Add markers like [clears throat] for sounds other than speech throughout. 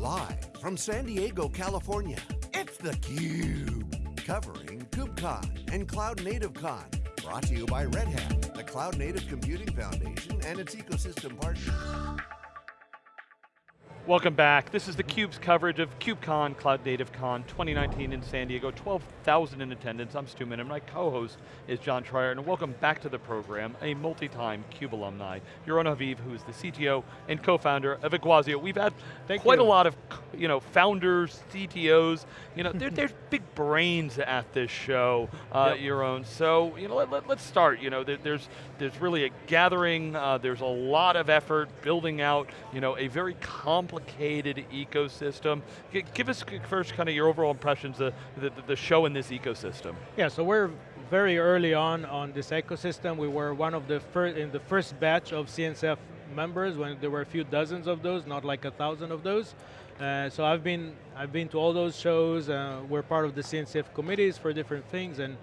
Live from San Diego, California, it's theCUBE. Covering KubeCon and Cloud Native Con. Brought to you by Red Hat, the Cloud Native Computing Foundation and its ecosystem partners. Welcome back. This is theCUBE's coverage of KubeCon, Cloud Native Con 2019 in San Diego. 12,000 in attendance. I'm Stu Miniman. My co-host is John Troyer, and welcome back to the program, a multi-time CUBE alumni, Yaron Haviv, who is the CTO and co-founder of Iguazio. We've had Thank quite you. a lot of you know, founders, CTOs, you know, there, there's big brains at this show, uh, yep. Yaron. So, you know, let, us let, start. You know, there, there's, there's really a gathering, uh, there's a lot of effort building out, you know, a very complicated complicated ecosystem. G give us first kind of your overall impressions of the, the, the show in this ecosystem. Yeah, so we're very early on on this ecosystem. We were one of the first, in the first batch of CNCF members when there were a few dozens of those, not like a thousand of those. Uh, so I've been, I've been to all those shows. Uh, we're part of the CNCF committees for different things and,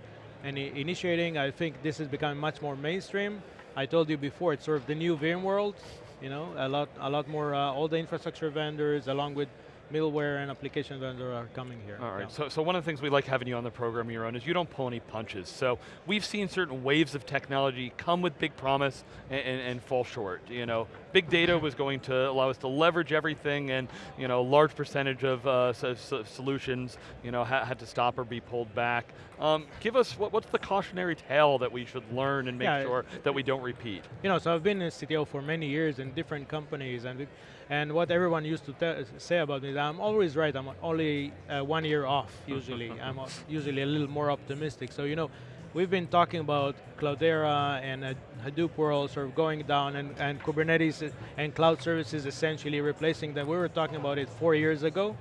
and initiating. I think this is becoming much more mainstream. I told you before, it's sort of the new VMworld. You know, a lot, a lot more, uh, all the infrastructure vendors along with middleware and application vendor are coming here. All right, yeah. so, so one of the things we like having you on the program, Yaron, is you don't pull any punches. So we've seen certain waves of technology come with big promise and, and, and fall short. You know, big data was going to allow us to leverage everything and you know, large percentage of uh, so, so solutions you know, ha had to stop or be pulled back. Um, give us, what, what's the cautionary tale that we should learn and make yeah, sure that we don't repeat? You know, so I've been in CTO for many years in different companies and and what everyone used to say about me I'm always right, I'm only uh, one year off usually. [laughs] I'm usually a little more optimistic. So you know, we've been talking about Cloudera and uh, Hadoop world sort of going down and, and Kubernetes and cloud services essentially replacing them. We were talking about it four years ago.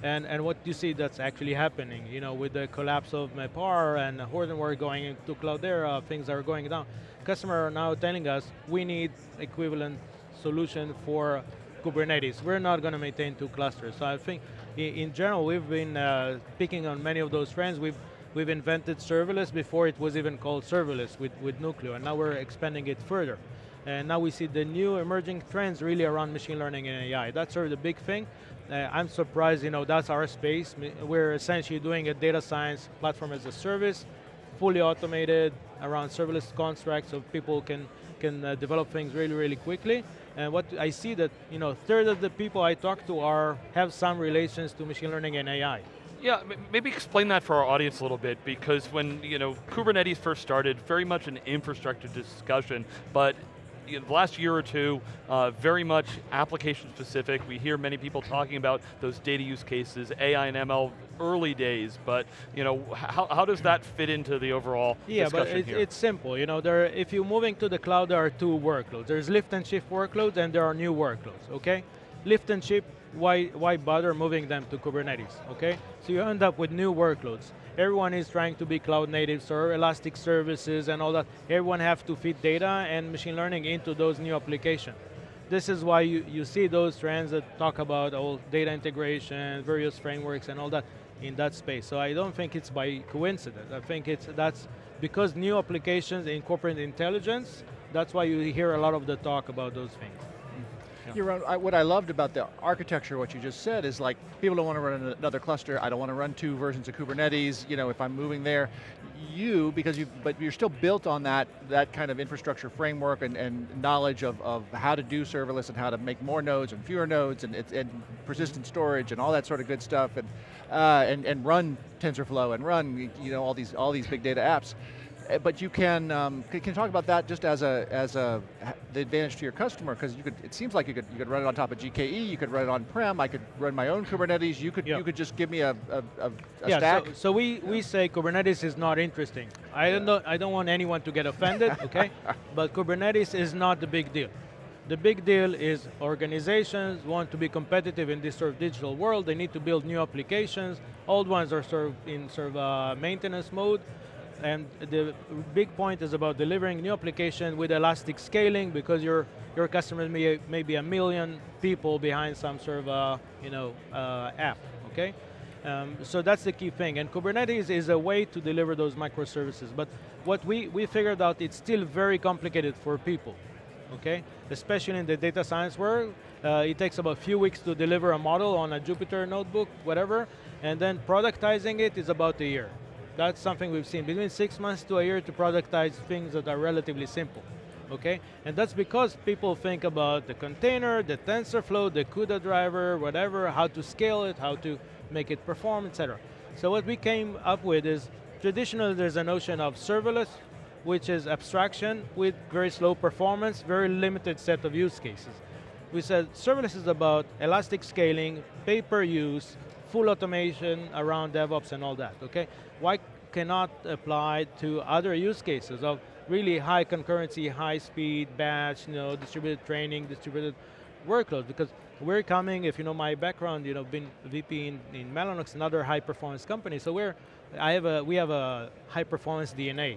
And, and what you see that's actually happening, you know, with the collapse of MapR and Hortonworks going into Cloudera, things are going down. Customers are now telling us we need equivalent solution for Kubernetes. We're not going to maintain two clusters. So I think in general, we've been uh, picking on many of those trends. We've, we've invented serverless before it was even called serverless with, with Nuclio, and now we're expanding it further. And now we see the new emerging trends really around machine learning and AI. That's sort of the big thing. Uh, I'm surprised, you know, that's our space. We're essentially doing a data science platform as a service, fully automated around serverless constructs so people can, can uh, develop things really, really quickly. And what I see that, you know, third of the people I talk to are, have some relations to machine learning and AI. Yeah, maybe explain that for our audience a little bit, because when you know Kubernetes first started, very much an infrastructure discussion, but you know, the last year or two, uh, very much application specific. We hear many people talking about those data use cases, AI and ML early days, but you know, how, how does that fit into the overall yeah, but here? it's simple. You know, there, if you're moving to the cloud, there are two workloads. There's lift and shift workloads and there are new workloads, okay? Lift and shift, why, why bother moving them to Kubernetes, okay? So you end up with new workloads everyone is trying to be cloud native, so elastic services and all that. Everyone have to feed data and machine learning into those new applications. This is why you, you see those trends that talk about all data integration, various frameworks and all that in that space. So I don't think it's by coincidence. I think it's that's because new applications incorporate intelligence, that's why you hear a lot of the talk about those things. Yeah. I, what I loved about the architecture, what you just said, is like, people don't want to run another cluster, I don't want to run two versions of Kubernetes, you know, if I'm moving there. You, because you, but you're still built on that, that kind of infrastructure framework and, and knowledge of, of how to do serverless and how to make more nodes and fewer nodes and, and persistent storage and all that sort of good stuff and, uh, and, and run TensorFlow and run, you know, all these, all these big data apps. Uh, but you can, um, can, can talk about that just as a, as a, the advantage to your customer, because you could, it seems like you could, you could run it on top of GKE, you could run it on-prem, I could run my own Kubernetes, you could, yep. you could just give me a, a, a, yeah, stack. So, so we, yeah. we say Kubernetes is not interesting. I don't, know, I don't want anyone to get offended, [laughs] okay? but Kubernetes is not the big deal. The big deal is organizations want to be competitive in this sort of digital world, they need to build new applications, old ones are sort of in sort of uh, maintenance mode, and the big point is about delivering new application with elastic scaling because your your customers may, may be a million people behind some sort of uh, you know uh, app, okay? Um, so that's the key thing, and Kubernetes is a way to deliver those microservices, but what we, we figured out, it's still very complicated for people. okay? Especially in the data science world, uh, it takes about a few weeks to deliver a model on a Jupyter notebook, whatever, and then productizing it is about a year. That's something we've seen, between six months to a year to productize things that are relatively simple okay? And that's because people think about the container, the TensorFlow, the CUDA driver, whatever, how to scale it, how to make it perform, etc. So what we came up with is, traditionally there's a notion of serverless, which is abstraction with very slow performance, very limited set of use cases. We said serverless is about elastic scaling, pay-per-use, full automation around DevOps and all that, okay? Why cannot apply to other use cases of really high concurrency, high speed, batch, you know, distributed training, distributed workloads, because we're coming, if you know my background, you know, been VP in, in Mellanox, another high performance company, so we're, I have a, we have a high performance DNA.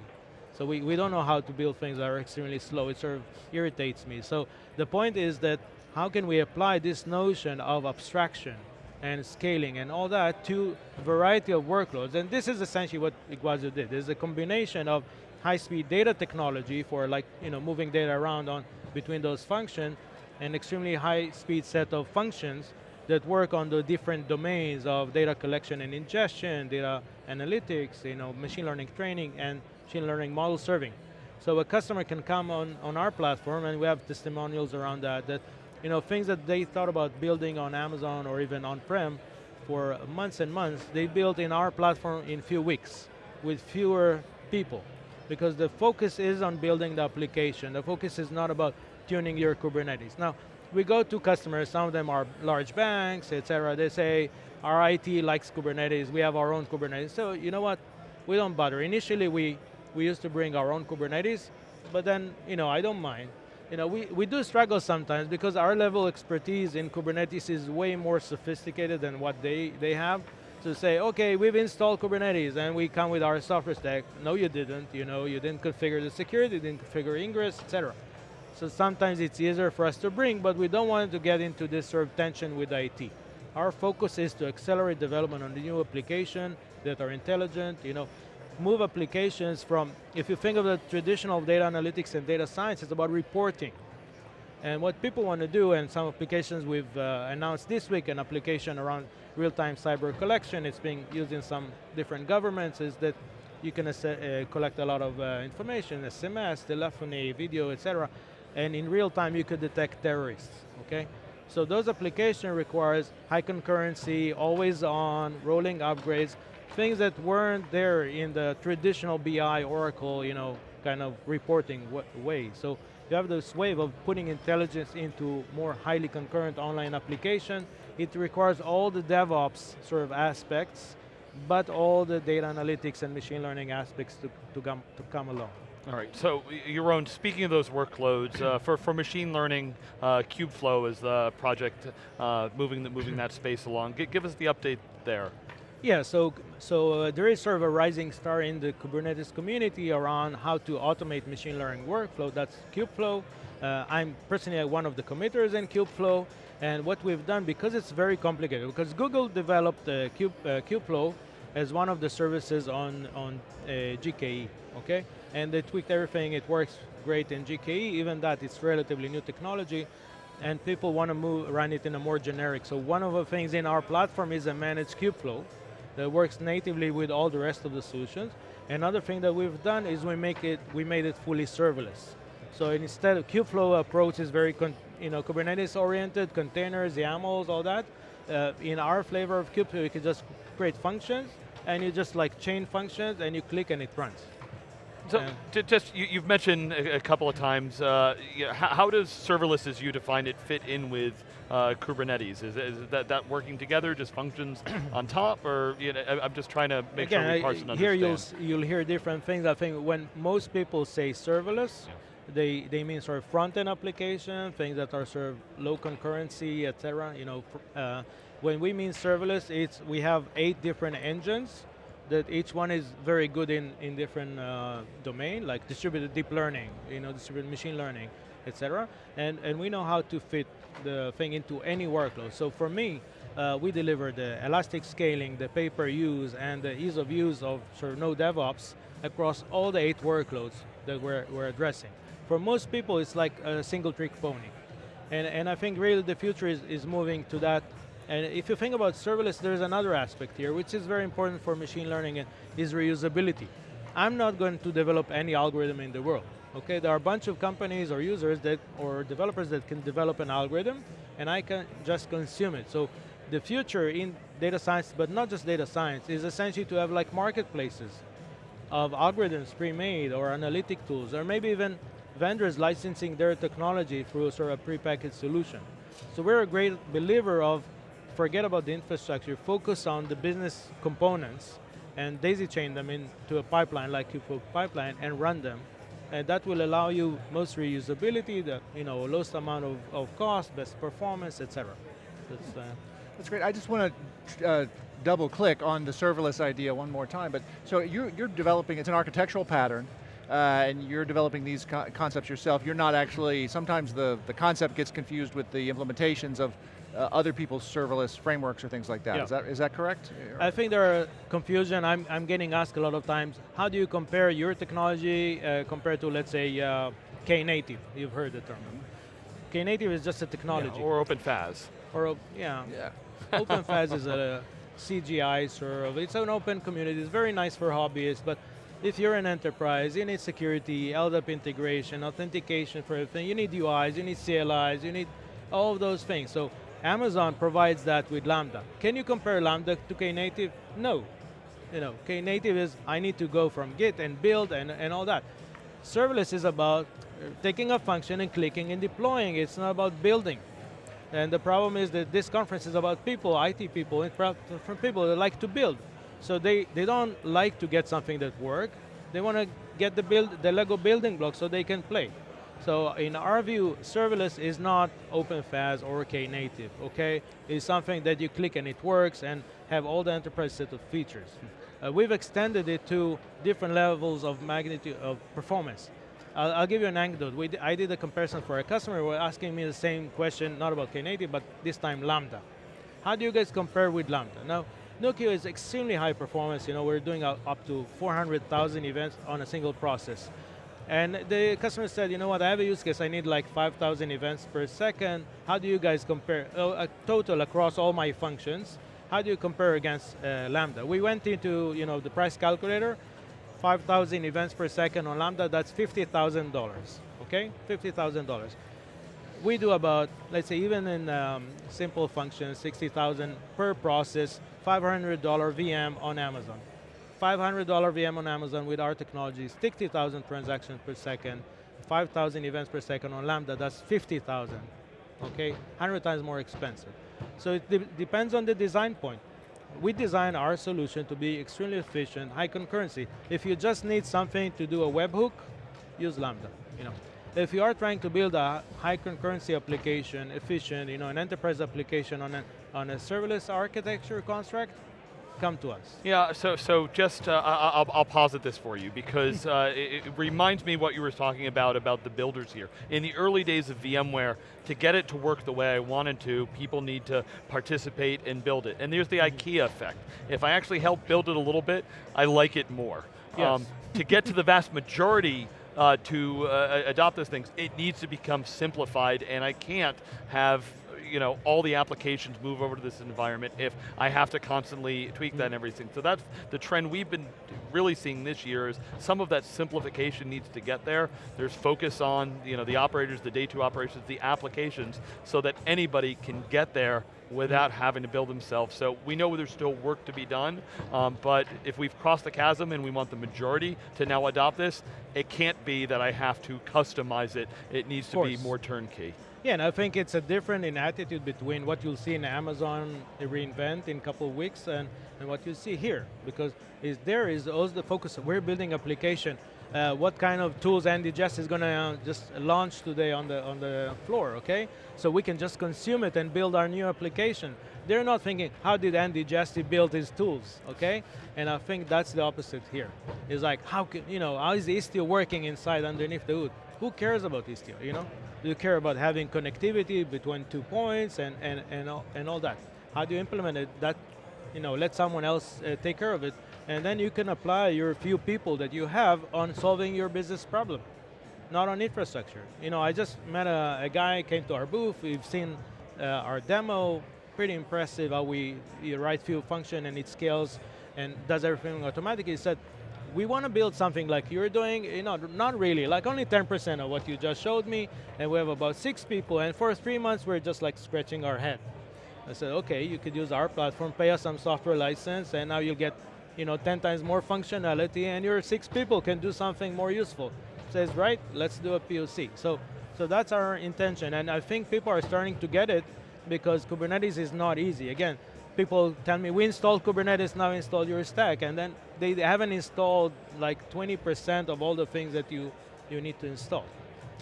So we, we don't know how to build things that are extremely slow, it sort of irritates me. So the point is that how can we apply this notion of abstraction and scaling and all that to a variety of workloads, and this is essentially what Iguazio did. There's a combination of high-speed data technology for like you know moving data around on between those functions, an extremely high-speed set of functions that work on the different domains of data collection and ingestion, data analytics, you know, machine learning training, and machine learning model serving. So a customer can come on, on our platform, and we have testimonials around that, that you know, things that they thought about building on Amazon or even on-prem for months and months, they built in our platform in few weeks with fewer people because the focus is on building the application. The focus is not about tuning your Kubernetes. Now, we go to customers, some of them are large banks, et cetera. They say, our IT likes Kubernetes, we have our own Kubernetes. So you know what, we don't bother. Initially, we, we used to bring our own Kubernetes, but then, you know, I don't mind. You know, we, we do struggle sometimes because our level expertise in Kubernetes is way more sophisticated than what they, they have to say, okay, we've installed Kubernetes and we come with our software stack. No, you didn't. You know, you didn't configure the security, you didn't configure ingress, etc. So sometimes it's easier for us to bring, but we don't want to get into this sort of tension with IT. Our focus is to accelerate development on the new application that are intelligent, you know, move applications from, if you think of the traditional data analytics and data science, it's about reporting. And what people want to do, and some applications we've uh, announced this week, an application around real-time cyber collection, it's being used in some different governments, is that you can uh, collect a lot of uh, information, SMS, telephony, video, etc. And in real time, you could detect terrorists, okay? So those application requires high concurrency, always on, rolling upgrades, things that weren't there in the traditional BI, Oracle, you know, kind of reporting way. So you have this wave of putting intelligence into more highly concurrent online application. It requires all the DevOps sort of aspects, but all the data analytics and machine learning aspects to, to, come, to come along. All right, so Yaron, speaking of those workloads, uh, for, for machine learning, uh, Kubeflow is the project uh, moving, the, moving that space along. G give us the update there. Yeah, so, so uh, there is sort of a rising star in the Kubernetes community around how to automate machine learning workflow, that's Kubeflow. Uh, I'm personally one of the committers in Kubeflow, and what we've done, because it's very complicated, because Google developed uh, Cube, uh, Kubeflow as one of the services on, on uh, GKE, okay? And they tweaked everything, it works great in GKE, even that it's relatively new technology, and people want to move, run it in a more generic. So one of the things in our platform is a managed Kubeflow, that works natively with all the rest of the solutions. Another thing that we've done is we make it, we made it fully serverless. So instead of Kubeflow approach is very you know, Kubernetes oriented, containers, YAMLs, all that. Uh, in our flavor of Kubeflow, you can just create functions and you just like chain functions and you click and it runs. So, just you, have mentioned a, a, couple of times, uh, how, how, does serverless as you define it fit in with uh, Kubernetes? Is, is, that, that working together, just functions [clears throat] on top, or you know, I'm just trying to make Again, sure we parse and Here you'll, you'll hear different things. I think when most people say serverless, yeah. they, they mean sort of front-end application, things that are sort of low concurrency, et cetera. You know, uh, when we mean serverless, it's we have eight different engines that each one is very good in, in different uh, domain, like distributed deep learning, you know, distributed machine learning, etc. And, and we know how to fit the thing into any workload. So for me, uh, we deliver the elastic scaling, the pay-per-use, and the ease of use of sort of no DevOps across all the eight workloads that we're, we're addressing. For most people, it's like a single trick pony. And, and I think really the future is, is moving to that. And if you think about serverless, there's another aspect here, which is very important for machine learning, and is reusability. I'm not going to develop any algorithm in the world. Okay, there are a bunch of companies or users that, or developers that can develop an algorithm, and I can just consume it. So the future in data science, but not just data science, is essentially to have like marketplaces of algorithms pre-made or analytic tools, or maybe even vendors licensing their technology through sort of prepackaged solution. So we're a great believer of forget about the infrastructure, focus on the business components and daisy chain them into a pipeline like Kubeflow pipeline and run them. And that will allow you most reusability, the you know, lowest amount of, of cost, best performance, etc. That's, uh, That's great. I just want to uh, double click on the serverless idea one more time. But so you're, you're developing, it's an architectural pattern, uh, and you're developing these co concepts yourself. You're not actually, sometimes the, the concept gets confused with the implementations of uh, other people's serverless frameworks or things like that. Yeah. Is that is that correct? I think there are confusion. I'm, I'm getting asked a lot of times, how do you compare your technology uh, compared to, let's say, uh, Knative? You've heard the term. Knative is just a technology. Yeah, or OpenFaaS. Or, yeah. Yeah. [laughs] OpenFaaS is a CGI sort of, it's an open community, it's very nice for hobbyists, but if you're an enterprise, you need security, LDAP integration, authentication for everything, you need UIs, you need CLIs, you need all of those things. So Amazon provides that with Lambda. Can you compare Lambda to Knative? No. You know, Knative is, I need to go from Git and build and, and all that. Serverless is about taking a function and clicking and deploying. It's not about building. And the problem is that this conference is about people, IT people, from people that like to build. So they, they don't like to get something that works. They want to get the, build, the Lego building blocks so they can play. So in our view, serverless is not OpenFaaS or Knative, okay? It's something that you click and it works and have all the enterprise set of features. Uh, we've extended it to different levels of magnitude of performance. I'll, I'll give you an anecdote. I did a comparison for a customer who was asking me the same question, not about Knative, but this time Lambda. How do you guys compare with Lambda? Now, Nuclio is extremely high performance. You know, we're doing up to 400,000 events on a single process. And the customer said, you know what, I have a use case, I need like 5,000 events per second. How do you guys compare, uh, a total across all my functions, how do you compare against uh, Lambda? We went into you know, the price calculator, 5,000 events per second on Lambda, that's $50,000, okay? $50,000. We do about, let's say even in um, simple functions, 60,000 per process, $500 VM on Amazon. $500 VM on Amazon with our technology, 60,000 transactions per second, 5,000 events per second on Lambda, that's 50,000, okay? 100 times more expensive. So it de depends on the design point. We design our solution to be extremely efficient, high concurrency. If you just need something to do a webhook, use Lambda, you know. If you are trying to build a high concurrency application, efficient, you know, an enterprise application on a, on a serverless architecture construct, come to us. Yeah, so so just uh, I'll, I'll posit this for you because uh, it, it reminds me what you were talking about about the builders here. In the early days of VMware, to get it to work the way I wanted to, people need to participate and build it. And there's the IKEA effect. If I actually help build it a little bit, I like it more. Yes. to get to the vast majority uh, to uh, adopt those things, it needs to become simplified, and I can't have you know, all the applications move over to this environment if I have to constantly tweak that and everything. So that's the trend we've been really seeing this year is some of that simplification needs to get there. There's focus on you know, the operators, the day two operations, the applications, so that anybody can get there without having to build themselves. So we know there's still work to be done, um, but if we've crossed the chasm and we want the majority to now adopt this, it can't be that I have to customize it. It needs to be more turnkey. Yeah, and I think it's a different in attitude between what you'll see in Amazon re:Invent in a couple of weeks and, and what you see here. Because is there is also the focus, we're building application. Uh, what kind of tools Andy Jassy is going to uh, just launch today on the, on the floor, okay? So we can just consume it and build our new application. They're not thinking, how did Andy Jassy build his tools, okay? And I think that's the opposite here. It's like, how can, you know, how is Istio working inside underneath the hood? Who cares about Istio, you know? Do you care about having connectivity between two points and, and, and, all, and all that? How do you implement it? That, you know, let someone else uh, take care of it, and then you can apply your few people that you have on solving your business problem. not on infrastructure. You know, I just met a, a guy, came to our booth, we've seen uh, our demo, pretty impressive how we, write few function and it scales and does everything automatically. He said, we want to build something like you're doing, you know, not really, like only 10% of what you just showed me, and we have about six people, and for three months we're just like scratching our head. I said, okay, you could use our platform, pay us some software license, and now you'll get you know, 10 times more functionality, and your six people can do something more useful. Says, right, let's do a POC. So, so that's our intention, and I think people are starting to get it because Kubernetes is not easy. Again, people tell me, we installed Kubernetes, now install your stack, and then they haven't installed like 20% of all the things that you, you need to install.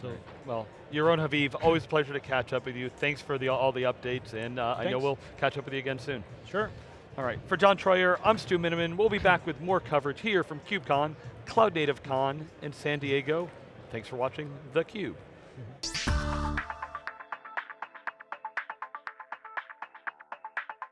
So, well, Yaron Haviv, always a pleasure to catch up with you. Thanks for the, all the updates, and uh, I know we'll catch up with you again soon. Sure. All right, for John Troyer, I'm Stu Miniman. We'll be back with more coverage here from KubeCon, Cloud Native Con in San Diego. Thanks for watching theCUBE. Mm-hmm.